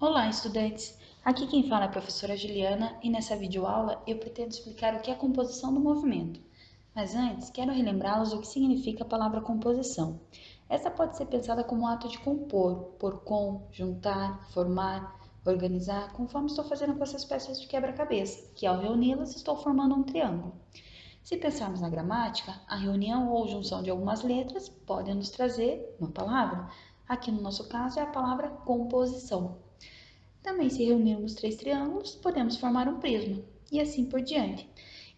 Olá, estudantes! Aqui quem fala é a professora Juliana e nessa videoaula eu pretendo explicar o que é composição do movimento. Mas antes, quero relembrá-los o que significa a palavra composição. Essa pode ser pensada como um ato de compor, por com, juntar, formar, organizar, conforme estou fazendo com essas peças de quebra-cabeça, que ao reuni-las estou formando um triângulo. Se pensarmos na gramática, a reunião ou junção de algumas letras pode nos trazer uma palavra. Aqui no nosso caso é a palavra composição. Também, se reunirmos três triângulos, podemos formar um prisma, e assim por diante.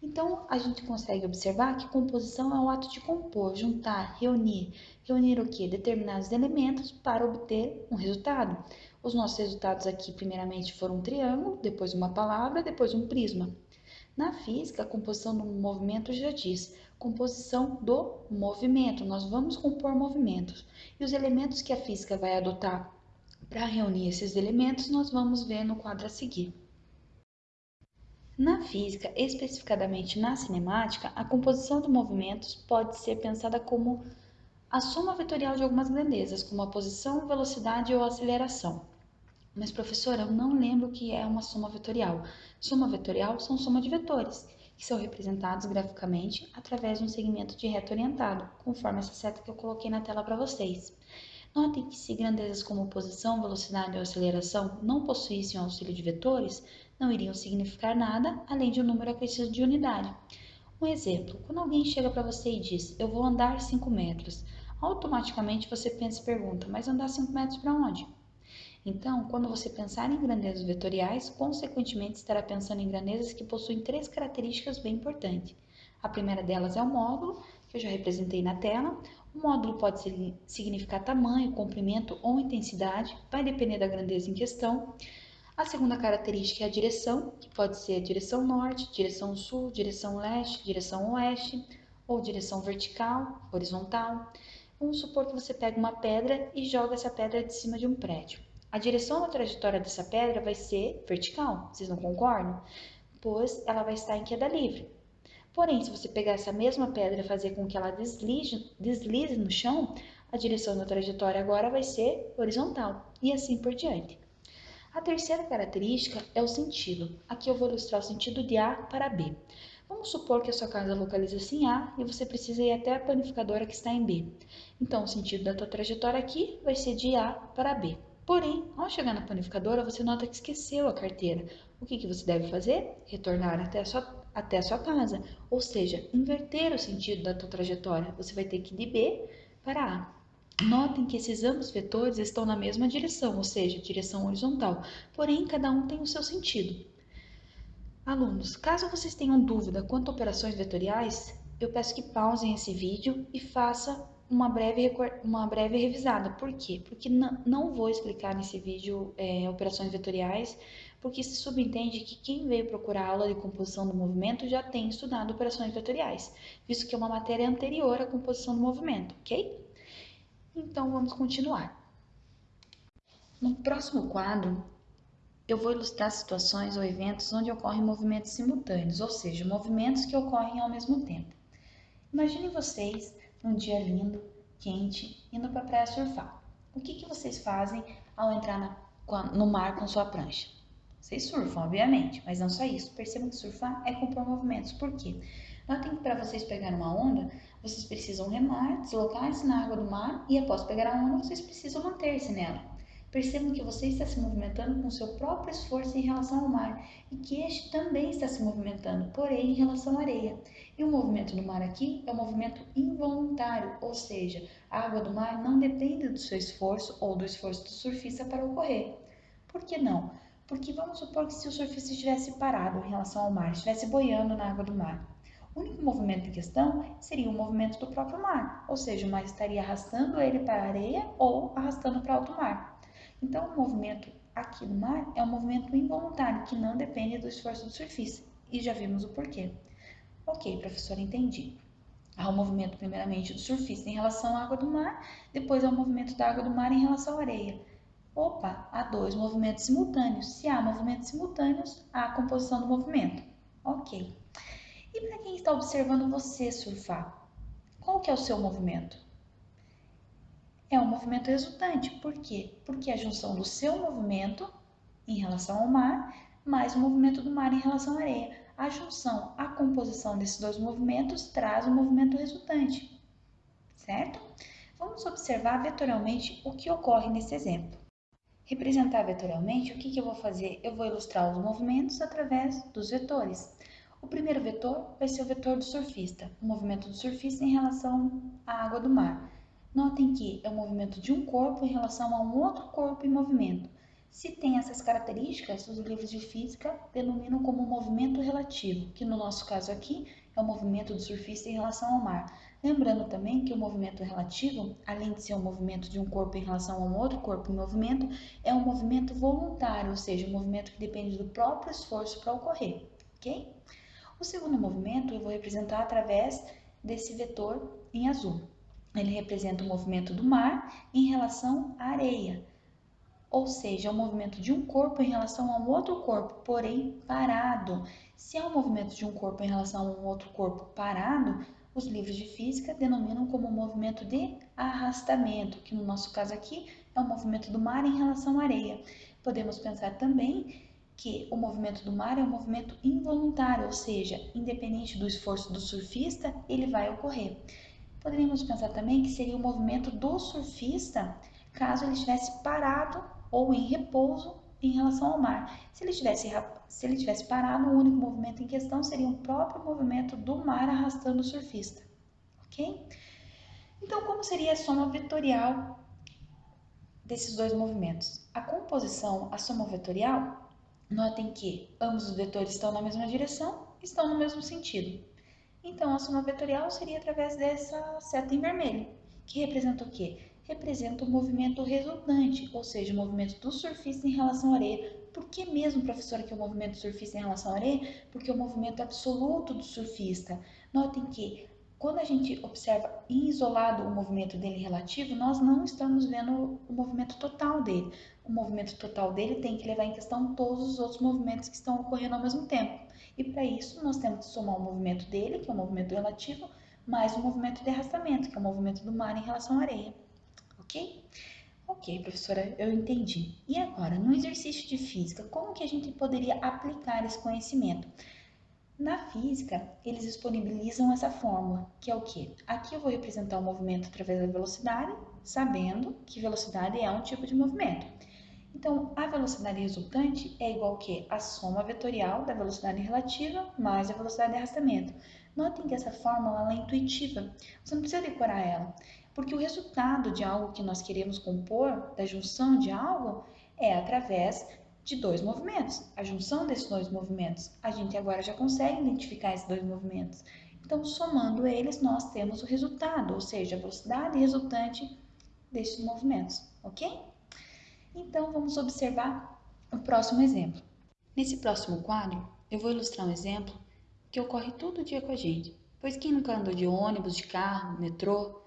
Então, a gente consegue observar que composição é o ato de compor, juntar, reunir. Reunir o que? Determinados elementos para obter um resultado. Os nossos resultados aqui, primeiramente, foram um triângulo, depois uma palavra, depois um prisma. Na física, a composição do movimento já diz composição do movimento. Nós vamos compor movimentos. E os elementos que a física vai adotar para reunir esses elementos, nós vamos ver no quadro a seguir. Na física, especificadamente na cinemática, a composição de movimentos pode ser pensada como a soma vetorial de algumas grandezas, como a posição, velocidade ou aceleração. Mas, professora, eu não lembro o que é uma soma vetorial. Soma vetorial são soma de vetores, que são representados graficamente através de um segmento de reta orientado, conforme essa seta que eu coloquei na tela para vocês. Notem que se grandezas como posição, velocidade ou aceleração não possuíssem auxílio de vetores, não iriam significar nada além de um número acrescido de unidade. Um exemplo, quando alguém chega para você e diz, eu vou andar 5 metros, automaticamente você pensa e pergunta, mas andar 5 metros para onde? Então, quando você pensar em grandezas vetoriais, consequentemente estará pensando em grandezas que possuem três características bem importantes. A primeira delas é o módulo, que eu já representei na tela. O módulo pode significar tamanho, comprimento ou intensidade, vai depender da grandeza em questão. A segunda característica é a direção, que pode ser direção norte, direção sul, direção leste, direção oeste, ou direção vertical, horizontal. Vamos supor que você pega uma pedra e joga essa pedra de cima de um prédio. A direção da trajetória dessa pedra vai ser vertical, vocês não concordam? Pois ela vai estar em queda livre. Porém, se você pegar essa mesma pedra e fazer com que ela deslize, deslize no chão, a direção da trajetória agora vai ser horizontal e assim por diante. A terceira característica é o sentido. Aqui eu vou ilustrar o sentido de A para B. Vamos supor que a sua casa localiza-se em A e você precisa ir até a panificadora que está em B. Então, o sentido da tua trajetória aqui vai ser de A para B. Porém, ao chegar na panificadora, você nota que esqueceu a carteira. O que, que você deve fazer? Retornar até a sua até a sua casa, ou seja, inverter o sentido da tua trajetória. Você vai ter que ir de B para A. Notem que esses ambos vetores estão na mesma direção, ou seja, direção horizontal, porém cada um tem o seu sentido. Alunos, caso vocês tenham dúvida quanto a operações vetoriais, eu peço que pausem esse vídeo e façam uma breve, uma breve revisada. Por quê? Porque não vou explicar nesse vídeo é, operações vetoriais, porque se subentende que quem veio procurar aula de composição do movimento já tem estudado operações vetoriais, visto que é uma matéria anterior à composição do movimento, ok? Então vamos continuar. No próximo quadro, eu vou ilustrar situações ou eventos onde ocorrem movimentos simultâneos, ou seja, movimentos que ocorrem ao mesmo tempo. Imaginem vocês num dia lindo, quente, indo para a praia surfar. O que, que vocês fazem ao entrar na, no mar com sua prancha? Vocês surfam, obviamente, mas não só isso. Percebam que surfar é compor movimentos. Por quê? Notem que para vocês pegar uma onda, vocês precisam remar, deslocar-se na água do mar e após pegar a onda, vocês precisam manter-se nela. Percebam que você está se movimentando com seu próprio esforço em relação ao mar e que este também está se movimentando, porém em relação à areia. E o movimento do mar aqui é um movimento involuntário, ou seja, a água do mar não depende do seu esforço ou do esforço do surfista para ocorrer. Por que não? Porque vamos supor que se o surfista estivesse parado em relação ao mar, estivesse boiando na água do mar. O único movimento em questão seria o movimento do próprio mar, ou seja, o mar estaria arrastando ele para a areia ou arrastando para alto mar. Então, o movimento aqui no mar é um movimento involuntário que não depende do esforço do surfista. E já vimos o porquê. Ok, professor, entendi. Há o um movimento, primeiramente, do surfista em relação à água do mar, depois há o um movimento da água do mar em relação à areia. Opa, há dois movimentos simultâneos. Se há movimentos simultâneos, há a composição do movimento. Ok. E para quem está observando você surfar, qual que é o seu movimento? é um movimento resultante. Por quê? Porque a junção do seu movimento em relação ao mar, mais o movimento do mar em relação à areia. A junção, a composição desses dois movimentos traz o movimento resultante, certo? Vamos observar vetorialmente o que ocorre nesse exemplo. Representar vetorialmente, o que, que eu vou fazer? Eu vou ilustrar os movimentos através dos vetores. O primeiro vetor vai ser o vetor do surfista, o movimento do surfista em relação à água do mar. Notem que é o movimento de um corpo em relação a um outro corpo em movimento. Se tem essas características, os livros de física denominam como movimento relativo, que no nosso caso aqui é o movimento do surfista em relação ao mar. Lembrando também que o movimento relativo, além de ser um movimento de um corpo em relação a um outro corpo em movimento, é um movimento voluntário, ou seja, um movimento que depende do próprio esforço para ocorrer, ok? O segundo movimento eu vou representar através desse vetor em azul. Ele representa o movimento do mar em relação à areia, ou seja, é o movimento de um corpo em relação a um outro corpo, porém parado. Se é o movimento de um corpo em relação a um outro corpo parado, os livros de física denominam como movimento de arrastamento, que no nosso caso aqui é o movimento do mar em relação à areia. Podemos pensar também que o movimento do mar é um movimento involuntário, ou seja, independente do esforço do surfista, ele vai ocorrer. Poderíamos pensar também que seria o movimento do surfista caso ele estivesse parado ou em repouso em relação ao mar. Se ele tivesse, se ele tivesse parado, o único movimento em questão seria o próprio movimento do mar arrastando o surfista, ok? Então, como seria a soma vetorial desses dois movimentos? A composição, a soma vetorial, notem que ambos os vetores estão na mesma direção, estão no mesmo sentido. Então, a soma vetorial seria através dessa seta em vermelho, que representa o quê? representa o movimento resultante, ou seja, o movimento do surfista em relação à areia. Por que mesmo, professora, que é o movimento surfista em relação à areia? Porque é o movimento absoluto do surfista. Notem que quando a gente observa em isolado o movimento dele relativo, nós não estamos vendo o movimento total dele. O movimento total dele tem que levar em questão todos os outros movimentos que estão ocorrendo ao mesmo tempo. E para isso, nós temos que somar o movimento dele, que é o movimento relativo, mais o movimento de arrastamento, que é o movimento do mar em relação à areia ok? Ok, professora, eu entendi. E agora, no exercício de física, como que a gente poderia aplicar esse conhecimento? Na física, eles disponibilizam essa fórmula, que é o quê? Aqui eu vou representar o movimento através da velocidade, sabendo que velocidade é um tipo de movimento. Então, a velocidade resultante é igual que a soma vetorial da velocidade relativa mais a velocidade de arrastamento. Notem que essa fórmula é intuitiva, você não precisa decorar ela. Porque o resultado de algo que nós queremos compor, da junção de algo, é através de dois movimentos. A junção desses dois movimentos. A gente agora já consegue identificar esses dois movimentos. Então, somando eles, nós temos o resultado, ou seja, a velocidade resultante desses movimentos, ok? Então, vamos observar o próximo exemplo. Nesse próximo quadro, eu vou ilustrar um exemplo que ocorre todo dia com a gente. Pois quem nunca andou de ônibus, de carro, metrô,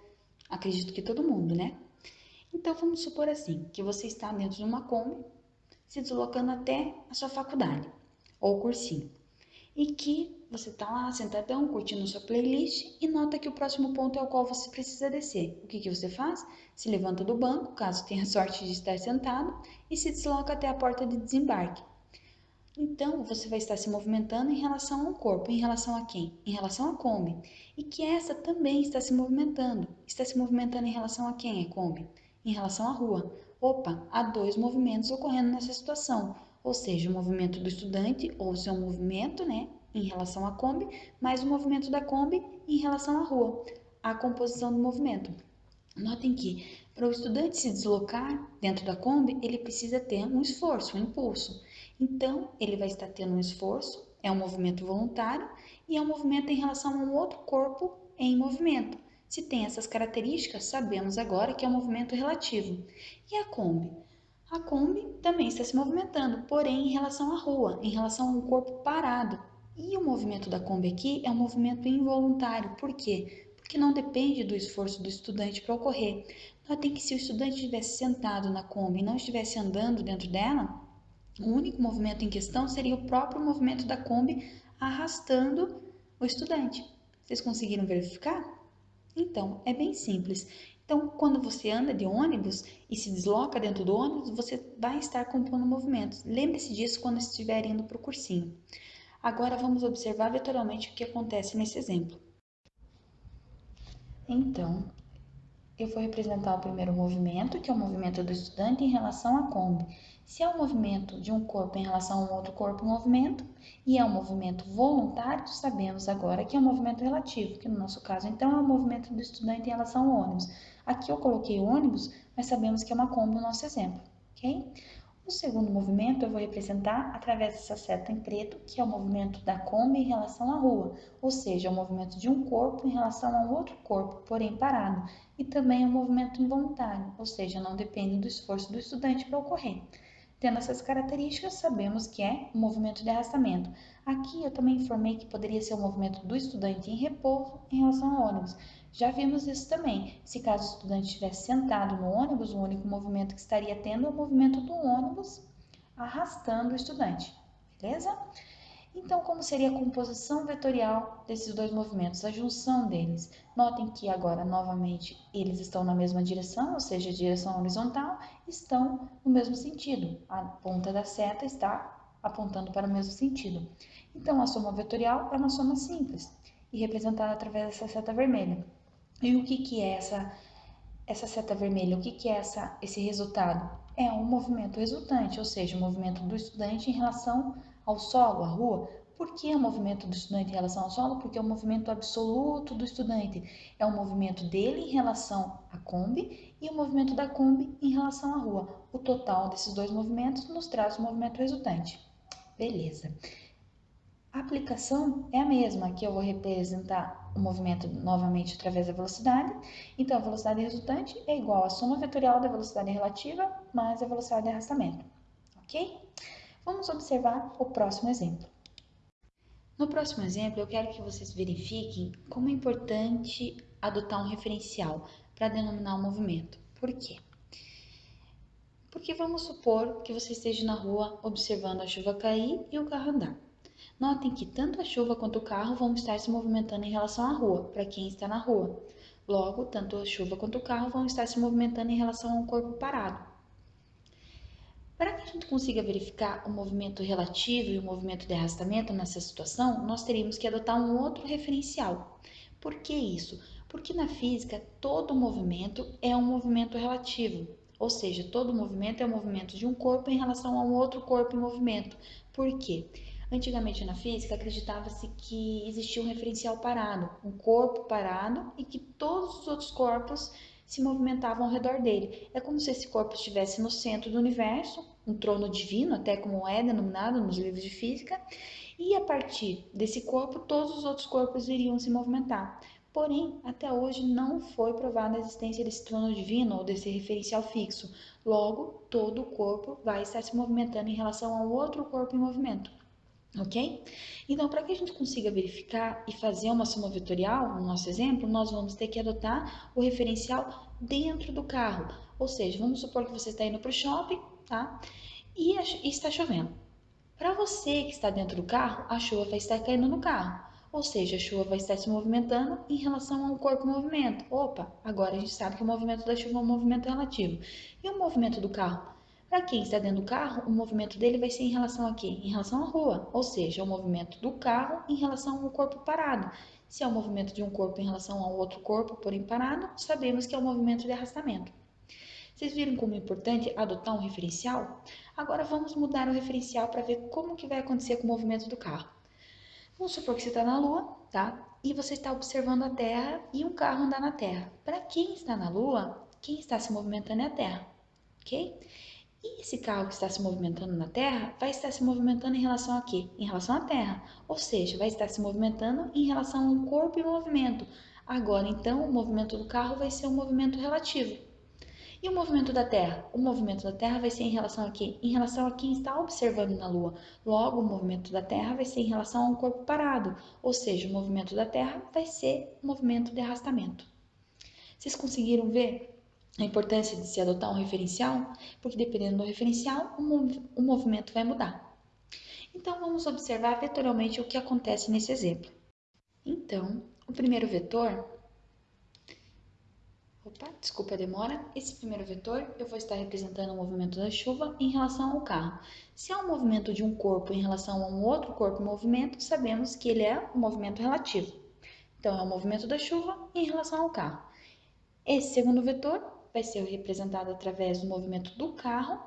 Acredito que todo mundo, né? Então vamos supor assim, que você está dentro de uma Kombi, se deslocando até a sua faculdade ou cursinho. E que você está lá sentadão, curtindo sua playlist e nota que o próximo ponto é o qual você precisa descer. O que, que você faz? Se levanta do banco, caso tenha sorte de estar sentado, e se desloca até a porta de desembarque. Então, você vai estar se movimentando em relação ao corpo. Em relação a quem? Em relação à Kombi. E que essa também está se movimentando. Está se movimentando em relação a quem é Kombi? Em relação à rua. Opa, há dois movimentos ocorrendo nessa situação. Ou seja, o movimento do estudante, ou seu movimento, né? Em relação à Kombi, mais o movimento da Kombi em relação à rua. A composição do movimento. Notem que, para o estudante se deslocar dentro da Kombi, ele precisa ter um esforço, um impulso. Então, ele vai estar tendo um esforço, é um movimento voluntário e é um movimento em relação a um outro corpo em movimento. Se tem essas características, sabemos agora que é um movimento relativo. E a Kombi? A Kombi também está se movimentando, porém em relação à rua, em relação a um corpo parado. E o movimento da Kombi aqui é um movimento involuntário. Por quê? Porque não depende do esforço do estudante para ocorrer. Notem que se o estudante estivesse sentado na Kombi e não estivesse andando dentro dela, o único movimento em questão seria o próprio movimento da Kombi arrastando o estudante. Vocês conseguiram verificar? Então, é bem simples. Então, quando você anda de ônibus e se desloca dentro do ônibus, você vai estar compondo movimentos. Lembre-se disso quando estiver indo para o cursinho. Agora vamos observar vetorialmente o que acontece nesse exemplo. Então, eu vou representar o primeiro movimento, que é o movimento do estudante em relação à Kombi. Se é o um movimento de um corpo em relação a um outro corpo em movimento, e é um movimento voluntário, sabemos agora que é um movimento relativo, que no nosso caso, então, é o um movimento do estudante em relação ao ônibus. Aqui eu coloquei ônibus, mas sabemos que é uma Kombi no nosso exemplo, ok? O segundo movimento eu vou representar através dessa seta em preto, que é o movimento da Kombi em relação à rua, ou seja, é o movimento de um corpo em relação a um outro corpo, porém parado, e também é um movimento involuntário, ou seja, não depende do esforço do estudante para ocorrer. Tendo essas características, sabemos que é um movimento de arrastamento. Aqui eu também informei que poderia ser o um movimento do estudante em repouso em relação ao ônibus, já vimos isso também. Se caso o estudante estivesse sentado no ônibus, o único movimento que estaria tendo é o movimento do ônibus arrastando o estudante, beleza? Então, como seria a composição vetorial desses dois movimentos, a junção deles? Notem que agora, novamente, eles estão na mesma direção, ou seja, direção horizontal, estão no mesmo sentido. A ponta da seta está apontando para o mesmo sentido. Então, a soma vetorial é uma soma simples e representada através dessa seta vermelha. E o que, que é essa, essa seta vermelha? O que, que é essa, esse resultado? É um movimento resultante, ou seja, o um movimento do estudante em relação ao solo, à rua. Por que o movimento do estudante em relação ao solo? Porque é o movimento absoluto do estudante. É o movimento dele em relação à Kombi e o movimento da Kombi em relação à rua. O total desses dois movimentos nos traz o movimento resultante. Beleza. A aplicação é a mesma, aqui eu vou representar o movimento novamente através da velocidade. Então, a velocidade resultante é igual à soma vetorial da velocidade relativa mais a velocidade de arrastamento, ok? Vamos observar o próximo exemplo. No próximo exemplo, eu quero que vocês verifiquem como é importante adotar um referencial para denominar o movimento. Por quê? Porque vamos supor que você esteja na rua observando a chuva cair e o carro andar. Notem que tanto a chuva quanto o carro vão estar se movimentando em relação à rua, para quem está na rua. Logo, tanto a chuva quanto o carro vão estar se movimentando em relação ao corpo parado. Para que a gente consiga verificar o movimento relativo e o movimento de arrastamento nessa situação, nós teríamos que adotar um outro referencial. Por que isso? Porque na física todo movimento é um movimento relativo, ou seja, todo movimento é o um movimento de um corpo em relação a um outro corpo em movimento. Por quê? Antigamente na física acreditava-se que existia um referencial parado, um corpo parado e que todos os outros corpos se movimentavam ao redor dele. É como se esse corpo estivesse no centro do universo, um trono divino, até como é denominado nos livros de física, e a partir desse corpo todos os outros corpos iriam se movimentar. Porém, até hoje não foi provada a existência desse trono divino ou desse referencial fixo. Logo, todo o corpo vai estar se movimentando em relação ao outro corpo em movimento ok? Então, para que a gente consiga verificar e fazer uma soma vetorial, no nosso exemplo, nós vamos ter que adotar o referencial dentro do carro. Ou seja, vamos supor que você está indo para o shopping, tá? E, e está chovendo. Para você que está dentro do carro, a chuva vai estar caindo no carro. Ou seja, a chuva vai estar se movimentando em relação ao corpo movimento. Opa, agora a gente sabe que o movimento da chuva é um movimento relativo. E o movimento do carro? Para quem está dentro do carro, o movimento dele vai ser em relação a quê? Em relação à rua, ou seja, o movimento do carro em relação ao corpo parado. Se é o movimento de um corpo em relação ao outro corpo, porém parado, sabemos que é o movimento de arrastamento. Vocês viram como é importante adotar um referencial? Agora vamos mudar o referencial para ver como que vai acontecer com o movimento do carro. Vamos supor que você está na Lua, tá? E você está observando a Terra e um carro andar na Terra. Para quem está na Lua, quem está se movimentando é a Terra, ok? E esse carro que está se movimentando na Terra vai estar se movimentando em relação a quê? Em relação à Terra. Ou seja, vai estar se movimentando em relação a um corpo em movimento. Agora, então, o movimento do carro vai ser um movimento relativo. E o movimento da Terra? O movimento da Terra vai ser em relação a quê? Em relação a quem está observando na Lua. Logo, o movimento da Terra vai ser em relação a um corpo parado. Ou seja, o movimento da Terra vai ser um movimento de arrastamento. Vocês conseguiram ver a importância de se adotar um referencial, porque dependendo do referencial, o, mov o movimento vai mudar. Então, vamos observar vetorialmente o que acontece nesse exemplo. Então, o primeiro vetor, Opa, desculpa a demora. Esse primeiro vetor eu vou estar representando o movimento da chuva em relação ao carro. Se é um movimento de um corpo em relação a um outro corpo em movimento, sabemos que ele é um movimento relativo. Então, é o movimento da chuva em relação ao carro. Esse segundo vetor vai ser representado através do movimento do carro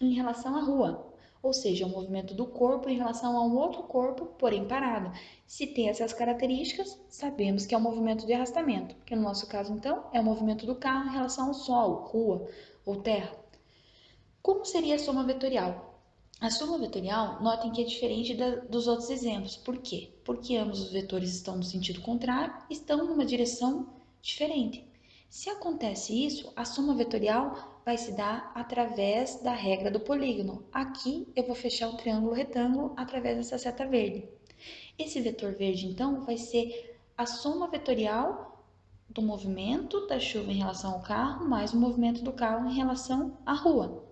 em relação à rua, ou seja, o movimento do corpo em relação a um outro corpo, porém parado. Se tem essas características, sabemos que é um movimento de arrastamento, que no nosso caso, então, é o movimento do carro em relação ao solo, rua ou terra. Como seria a soma vetorial? A soma vetorial, notem que é diferente da, dos outros exemplos. Por quê? Porque ambos os vetores estão no sentido contrário, estão numa direção diferente. Se acontece isso, a soma vetorial vai se dar através da regra do polígono. Aqui eu vou fechar o triângulo retângulo através dessa seta verde. Esse vetor verde, então, vai ser a soma vetorial do movimento da chuva em relação ao carro mais o movimento do carro em relação à rua.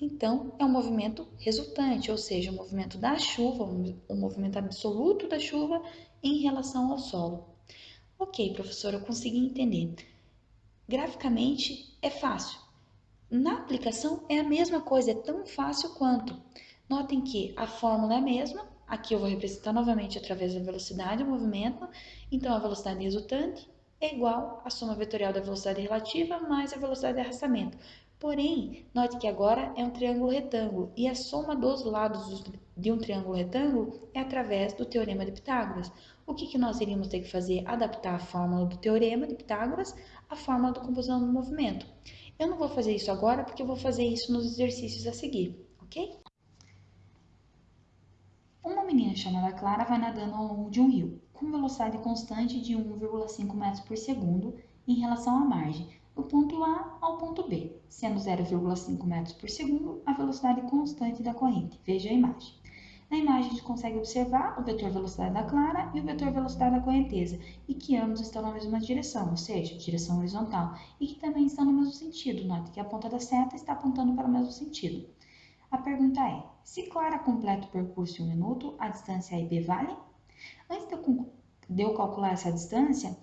Então, é um movimento resultante, ou seja, o movimento da chuva, o movimento absoluto da chuva em relação ao solo. Ok, professora, eu consegui entender. Graficamente é fácil. Na aplicação é a mesma coisa, é tão fácil quanto. Notem que a fórmula é a mesma, aqui eu vou representar novamente através da velocidade do movimento, então a velocidade resultante é igual à soma vetorial da velocidade relativa mais a velocidade de arrastamento. Porém, note que agora é um triângulo retângulo e a soma dos lados de um triângulo retângulo é através do teorema de Pitágoras. O que, que nós iríamos ter que fazer? Adaptar a fórmula do teorema de Pitágoras a fórmula da composição do movimento. Eu não vou fazer isso agora porque eu vou fazer isso nos exercícios a seguir, ok? Uma menina chamada Clara vai nadando ao longo de um rio, com velocidade constante de 1,5 metros por segundo em relação à margem, do ponto A ao ponto B, sendo 0,5 metros por segundo a velocidade constante da corrente. Veja a imagem. Na imagem a gente consegue observar o vetor velocidade da clara e o vetor velocidade da correnteza, e que ambos estão na mesma direção, ou seja, direção horizontal, e que também estão no mesmo sentido. Note que a ponta da seta está apontando para o mesmo sentido. A pergunta é, se clara completa o percurso em um minuto, a distância AB vale? Antes de eu calcular essa distância,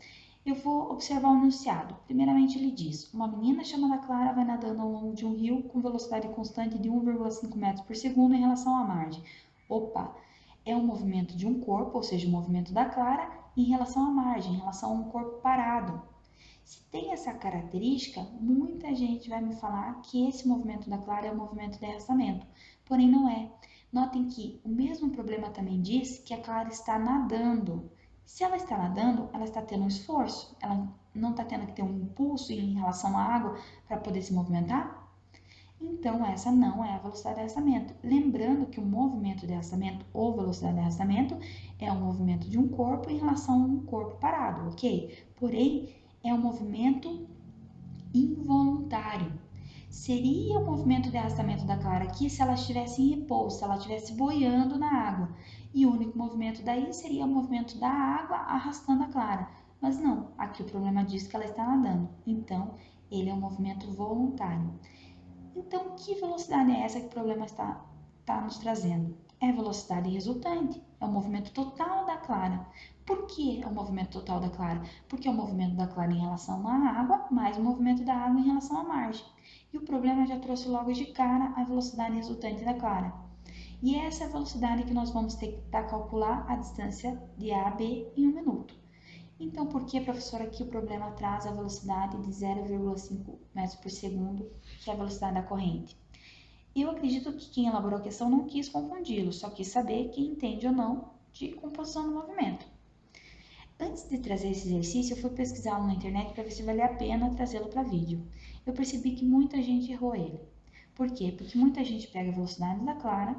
eu vou observar o enunciado. Primeiramente, ele diz: Uma menina chamada Clara vai nadando ao longo de um rio com velocidade constante de 1,5 metros por segundo em relação à margem. Opa, é um movimento de um corpo, ou seja, o um movimento da clara, em relação à margem, em relação a um corpo parado. Se tem essa característica, muita gente vai me falar que esse movimento da clara é um movimento de arrastamento, porém não é. Notem que o mesmo problema também diz que a clara está nadando. Se ela está nadando, ela está tendo um esforço, ela não está tendo que ter um impulso em relação à água para poder se movimentar? Então, essa não é a velocidade de arrastamento. Lembrando que o movimento de arrastamento ou velocidade de arrastamento é um movimento de um corpo em relação a um corpo parado, ok? Porém, é um movimento involuntário. Seria o movimento de arrastamento da Clara aqui se ela estivesse em repouso, se ela estivesse boiando na água. E o único movimento daí seria o movimento da água arrastando a Clara. Mas não, aqui o problema diz que ela está nadando. Então, ele é um movimento voluntário. Então, que velocidade é essa que o problema está, está nos trazendo? É a velocidade resultante, é o movimento total da clara. Por que é o movimento total da clara? Porque é o movimento da clara em relação à água, mais o movimento da água em relação à margem. E o problema já trouxe logo de cara a velocidade resultante da clara. E é essa velocidade que nós vamos ter que calcular a distância de A a B em um minuto. Então, por que, professora, aqui o problema traz a velocidade de 0,5 metros por segundo, que é a velocidade da corrente? Eu acredito que quem elaborou a questão não quis confundi-lo, só quis saber quem entende ou não de composição do movimento. Antes de trazer esse exercício, eu fui pesquisá-lo na internet para ver se valia a pena trazê-lo para vídeo. Eu percebi que muita gente errou ele. Por quê? Porque muita gente pega a velocidade da clara,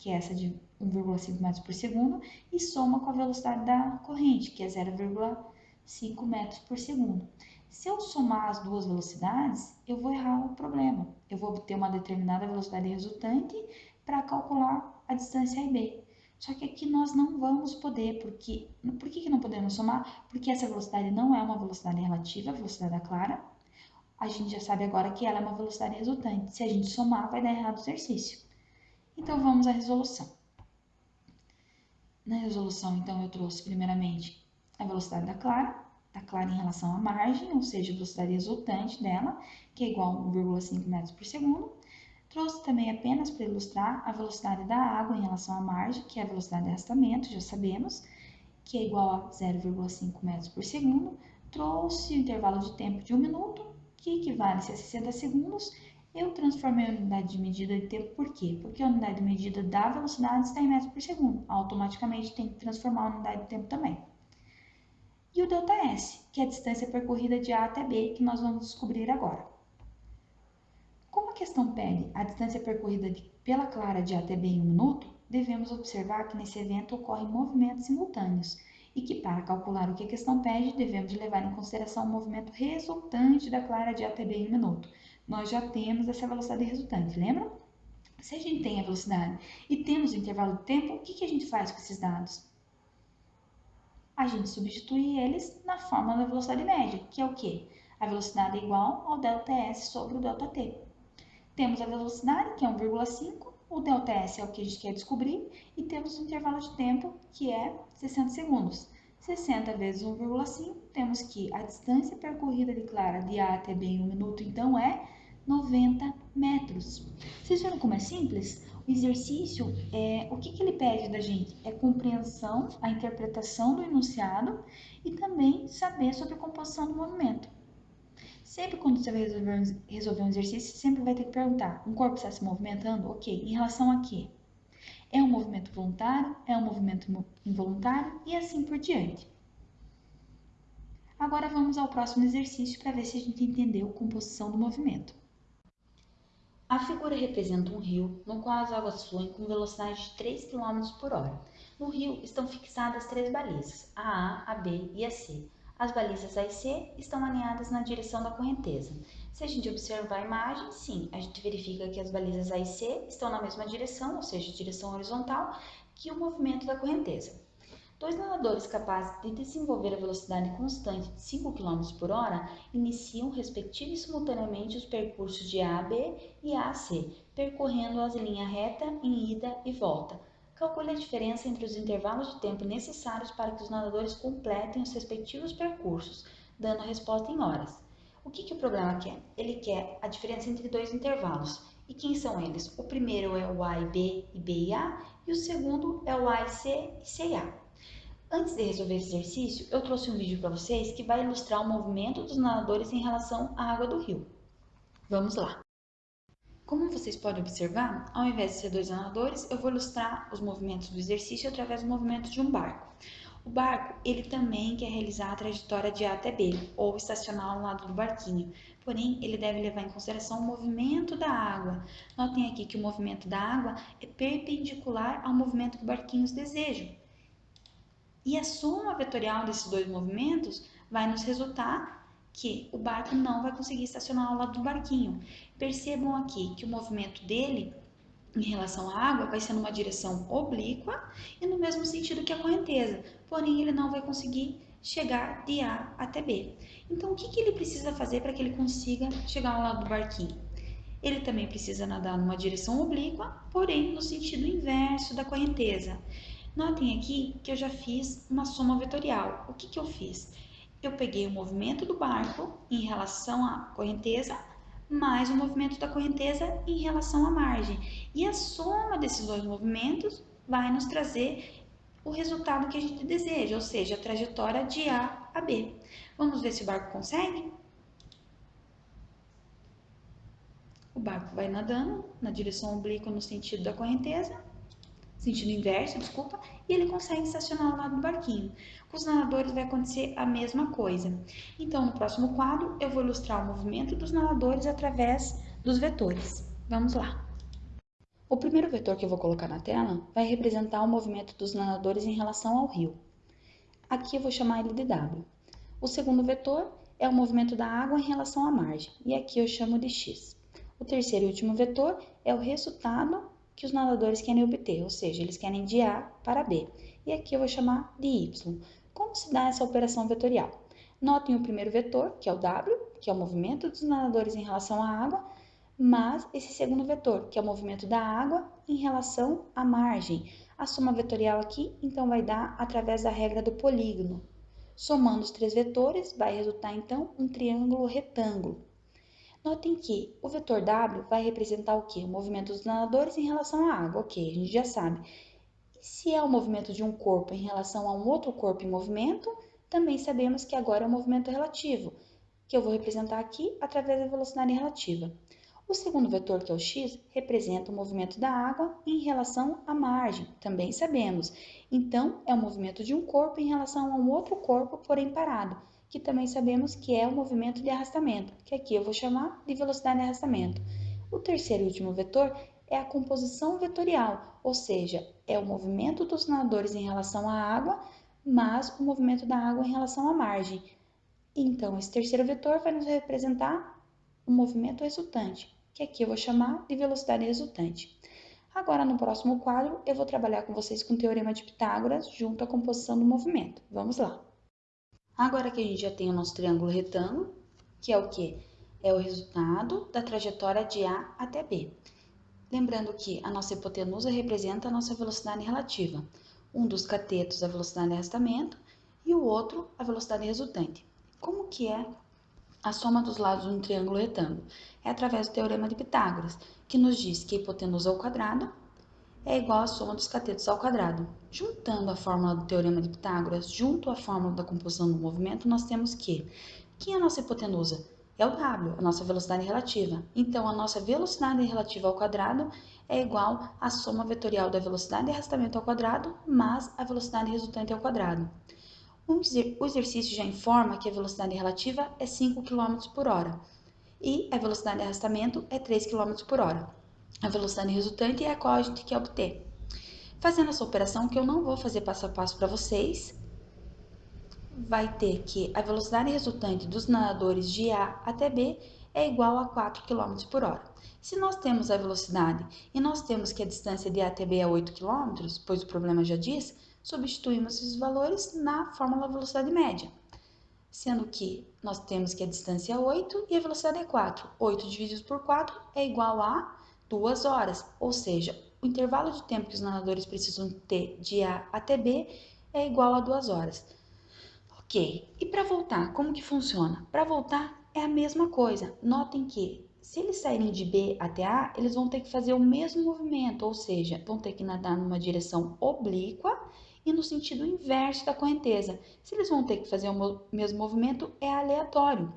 que é essa de 1,5 metros por segundo, e soma com a velocidade da corrente, que é 0,5 metros por segundo. Se eu somar as duas velocidades, eu vou errar o problema. Eu vou obter uma determinada velocidade resultante para calcular a distância A e B. Só que aqui nós não vamos poder, porque... Por que, que não podemos somar? Porque essa velocidade não é uma velocidade relativa, a velocidade da clara. A gente já sabe agora que ela é uma velocidade resultante. Se a gente somar, vai dar errado o exercício. Então, vamos à resolução. Na resolução, então, eu trouxe primeiramente a velocidade da clara, da clara em relação à margem, ou seja, a velocidade resultante dela, que é igual a 1,5 metros por segundo. Trouxe também apenas para ilustrar a velocidade da água em relação à margem, que é a velocidade de arrastamento, já sabemos, que é igual a 0,5 metros por segundo. Trouxe o intervalo de tempo de 1 minuto, que equivale a 60 segundos. Eu transformei a unidade de medida de tempo por quê? Porque a unidade de medida da velocidade está em metros por segundo. Automaticamente tem que transformar a unidade de tempo também e o ΔS, que é a distância percorrida de A até B, que nós vamos descobrir agora. Como a questão pede a distância percorrida de, pela clara de A até B em um minuto, devemos observar que nesse evento ocorrem movimentos simultâneos e que para calcular o que a questão pede, devemos levar em consideração o movimento resultante da clara de A até B em um minuto Nós já temos essa velocidade resultante, lembra? Se a gente tem a velocidade e temos o intervalo de tempo, o que, que a gente faz com esses dados? a gente substitui eles na fórmula da velocidade média, que é o quê? A velocidade é igual ao ΔS sobre o ΔT. Temos a velocidade, que é 1,5, o ΔS é o que a gente quer descobrir, e temos o intervalo de tempo, que é 60 segundos. 60 vezes 1,5, temos que a distância percorrida de Clara de A até B em um minuto, então, é 90 metros. Vocês viram como é simples? O exercício, é, o que, que ele pede da gente? É compreensão, a interpretação do enunciado e também saber sobre a composição do movimento. Sempre quando você vai resolver, resolver um exercício, sempre vai ter que perguntar, um corpo está se movimentando? Ok, em relação a quê? É um movimento voluntário? É um movimento involuntário? E assim por diante. Agora vamos ao próximo exercício para ver se a gente entendeu a composição do movimento. A figura representa um rio no qual as águas fluem com velocidade de 3 km por hora. No rio estão fixadas três balizas, a A, a B e a C. As balizas A e C estão alinhadas na direção da correnteza. Se a gente observar a imagem, sim, a gente verifica que as balizas A e C estão na mesma direção, ou seja, direção horizontal, que o movimento da correnteza. Dois nadadores capazes de desenvolver a velocidade constante de 5 km por hora iniciam, respectivamente e simultaneamente, os percursos de A a B e A a C, percorrendo-as em linha reta em ida e volta. Calcule a diferença entre os intervalos de tempo necessários para que os nadadores completem os respectivos percursos, dando a resposta em horas. O que, que o programa quer? Ele quer a diferença entre dois intervalos. E quem são eles? O primeiro é o A e B e B e A, e o segundo é o A e C e C e A. Antes de resolver esse exercício, eu trouxe um vídeo para vocês que vai ilustrar o movimento dos nadadores em relação à água do rio. Vamos lá! Como vocês podem observar, ao invés de ser dois nadadores, eu vou ilustrar os movimentos do exercício através do movimento de um barco. O barco, ele também quer realizar a trajetória de A até B, ou estacionar ao lado do barquinho. Porém, ele deve levar em consideração o movimento da água. Notem aqui que o movimento da água é perpendicular ao movimento que o barquinho deseja. E a soma vetorial desses dois movimentos vai nos resultar que o barco não vai conseguir estacionar ao lado do barquinho. Percebam aqui que o movimento dele em relação à água vai ser numa direção oblíqua e no mesmo sentido que a correnteza, porém ele não vai conseguir chegar de A até B. Então, o que, que ele precisa fazer para que ele consiga chegar ao lado do barquinho? Ele também precisa nadar numa direção oblíqua, porém no sentido inverso da correnteza. Notem aqui que eu já fiz uma soma vetorial. O que, que eu fiz? Eu peguei o movimento do barco em relação à correnteza, mais o movimento da correnteza em relação à margem. E a soma desses dois movimentos vai nos trazer o resultado que a gente deseja, ou seja, a trajetória de A a B. Vamos ver se o barco consegue? O barco vai nadando na direção oblíqua no sentido da correnteza sentido inverso, desculpa, e ele consegue estacionar ao lado do barquinho. Com os nadadores vai acontecer a mesma coisa. Então, no próximo quadro, eu vou ilustrar o movimento dos nadadores através dos vetores. Vamos lá. O primeiro vetor que eu vou colocar na tela vai representar o movimento dos nadadores em relação ao rio. Aqui eu vou chamar ele de W. O segundo vetor é o movimento da água em relação à margem, e aqui eu chamo de X. O terceiro e último vetor é o resultado que os nadadores querem obter, ou seja, eles querem de A para B. E aqui eu vou chamar de Y. Como se dá essa operação vetorial? Notem o primeiro vetor, que é o W, que é o movimento dos nadadores em relação à água, mas esse segundo vetor, que é o movimento da água em relação à margem. A soma vetorial aqui, então, vai dar através da regra do polígono. Somando os três vetores, vai resultar então um triângulo retângulo. Notem que o vetor W vai representar o quê? O movimento dos nadadores em relação à água, ok, a gente já sabe. E se é o movimento de um corpo em relação a um outro corpo em movimento, também sabemos que agora é o movimento relativo, que eu vou representar aqui através da velocidade relativa. O segundo vetor, que é o x, representa o movimento da água em relação à margem, também sabemos. Então, é o movimento de um corpo em relação a um outro corpo, porém parado, que também sabemos que é o movimento de arrastamento, que aqui eu vou chamar de velocidade de arrastamento. O terceiro e último vetor é a composição vetorial, ou seja, é o movimento dos nadadores em relação à água, mas o movimento da água em relação à margem. Então, esse terceiro vetor vai nos representar o movimento resultante, que aqui eu vou chamar de velocidade resultante. Agora, no próximo quadro, eu vou trabalhar com vocês com o Teorema de Pitágoras junto à composição do movimento. Vamos lá! Agora que a gente já tem o nosso triângulo retângulo, que é o que? É o resultado da trajetória de A até B. Lembrando que a nossa hipotenusa representa a nossa velocidade relativa. Um dos catetos a velocidade de arrastamento e o outro a velocidade resultante. Como que é a soma dos lados de um triângulo retângulo? É através do Teorema de Pitágoras, que nos diz que a hipotenusa ao quadrado é igual à soma dos catetos ao quadrado. Juntando a fórmula do Teorema de Pitágoras junto à fórmula da composição do movimento, nós temos que quem é a nossa hipotenusa? É o W, a nossa velocidade relativa. Então, a nossa velocidade relativa ao quadrado é igual à soma vetorial da velocidade de arrastamento ao quadrado mais a velocidade resultante ao quadrado. O exercício já informa que a velocidade relativa é 5 km por hora e a velocidade de arrastamento é 3 km por hora. A velocidade resultante é a qual a gente quer obter. Fazendo essa operação, que eu não vou fazer passo a passo para vocês, vai ter que a velocidade resultante dos nadadores de A até B é igual a 4 km por hora. Se nós temos a velocidade e nós temos que a distância de A até B é 8 km, pois o problema já diz, substituímos esses valores na fórmula velocidade média, sendo que nós temos que a distância é 8 e a velocidade é 4. 8 dividido por 4 é igual a 2 horas, ou seja, o intervalo de tempo que os nadadores precisam ter de A até B é igual a 2 horas. Ok, e para voltar, como que funciona? Para voltar é a mesma coisa, notem que se eles saírem de B até A, eles vão ter que fazer o mesmo movimento, ou seja, vão ter que nadar numa direção oblíqua e no sentido inverso da correnteza. Se eles vão ter que fazer o mesmo movimento, é aleatório.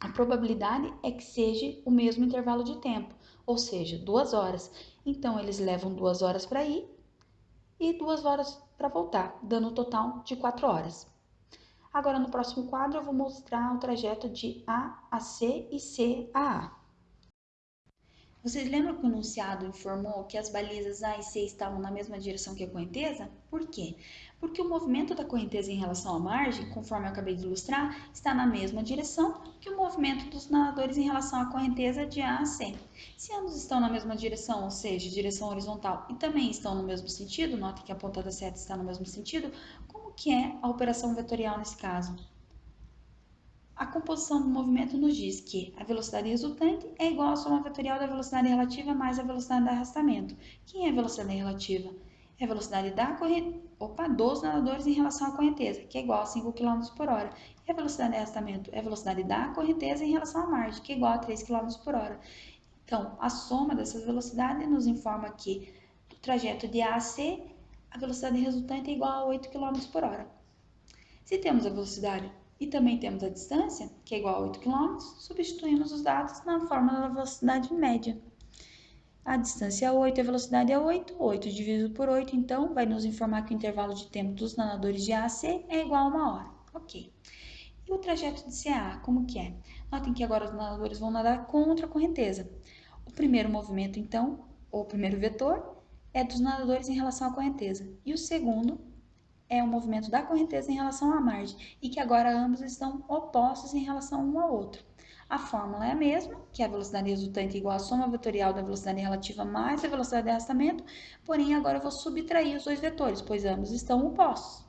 A probabilidade é que seja o mesmo intervalo de tempo, ou seja, duas horas. Então, eles levam duas horas para ir e duas horas para voltar, dando um total de quatro horas. Agora, no próximo quadro, eu vou mostrar o trajeto de A a C e C a A. Vocês lembram que o enunciado informou que as balizas A e C estavam na mesma direção que a correnteza? Por quê? Porque o movimento da correnteza em relação à margem, conforme eu acabei de ilustrar, está na mesma direção que o movimento dos nadadores em relação à correnteza de A a C. Se ambos estão na mesma direção, ou seja, direção horizontal, e também estão no mesmo sentido, note que a ponta da seta está no mesmo sentido, como que é a operação vetorial nesse caso? A composição do movimento nos diz que a velocidade resultante é igual à soma vetorial da velocidade relativa mais a velocidade de arrastamento. Quem é a velocidade relativa? É a velocidade da corrente... Opa, dos nadadores em relação à correnteza, que é igual a 5 km por hora. E a velocidade de arrastamento é a velocidade da correnteza em relação à margem, que é igual a 3 km por hora. Então, a soma dessas velocidades nos informa que do trajeto de A a C, a velocidade resultante é igual a 8 km por hora. Se temos a velocidade e também temos a distância, que é igual a 8 km, substituímos os dados na fórmula da velocidade média. A distância é 8 e a velocidade é 8, 8 dividido por 8, então vai nos informar que o intervalo de tempo dos nadadores de A a C é igual a uma hora. Ok. E o trajeto de CA, como que é? Notem que agora os nadadores vão nadar contra a correnteza. O primeiro movimento, então, ou o primeiro vetor, é dos nadadores em relação à correnteza. E o segundo é o movimento da correnteza em relação à margem e que agora ambos estão opostos em relação um ao outro. A fórmula é a mesma, que é a velocidade resultante igual à soma vetorial da velocidade relativa mais a velocidade de arrastamento, porém agora eu vou subtrair os dois vetores, pois ambos estão opostos.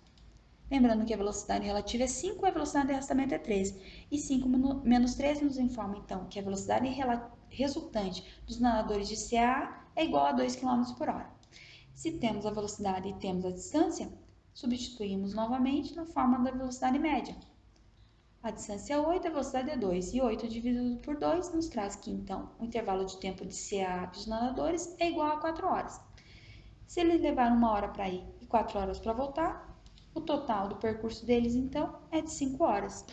Lembrando que a velocidade relativa é 5 e a velocidade de arrastamento é 13. E 5 menos 13 nos informa, então, que a velocidade resultante dos nadadores de CA é igual a 2 km por hora. Se temos a velocidade e temos a distância, Substituímos novamente na forma da velocidade média. A distância é 8, a velocidade é 2, e 8 dividido por 2 nos traz que, então, o intervalo de tempo de CA dos nadadores é igual a 4 horas. Se eles levaram uma hora para ir e 4 horas para voltar, o total do percurso deles, então, é de 5 horas.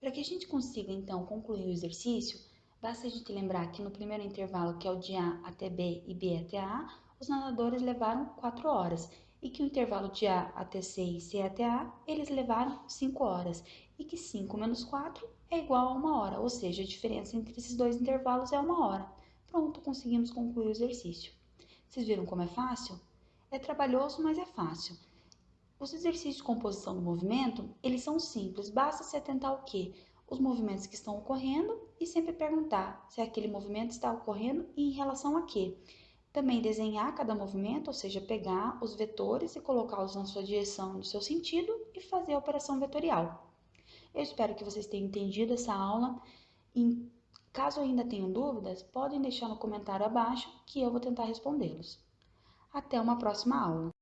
Para que a gente consiga, então, concluir o exercício, basta a gente lembrar que no primeiro intervalo, que é o de A até B e B até A, os nadadores levaram 4 horas, e que o intervalo de A até C e C até A, eles levaram 5 horas, e que 5 menos 4 é igual a 1 hora, ou seja, a diferença entre esses dois intervalos é 1 hora. Pronto, conseguimos concluir o exercício. Vocês viram como é fácil? É trabalhoso, mas é fácil. Os exercícios de composição do movimento, eles são simples, basta se atentar ao que? Os movimentos que estão ocorrendo e sempre perguntar se aquele movimento está ocorrendo e em relação a quê. Também desenhar cada movimento, ou seja, pegar os vetores e colocá-los na sua direção, no seu sentido e fazer a operação vetorial. Eu espero que vocês tenham entendido essa aula. E, caso ainda tenham dúvidas, podem deixar no comentário abaixo que eu vou tentar respondê-los. Até uma próxima aula!